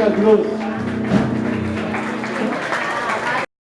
Herzlichen Applaus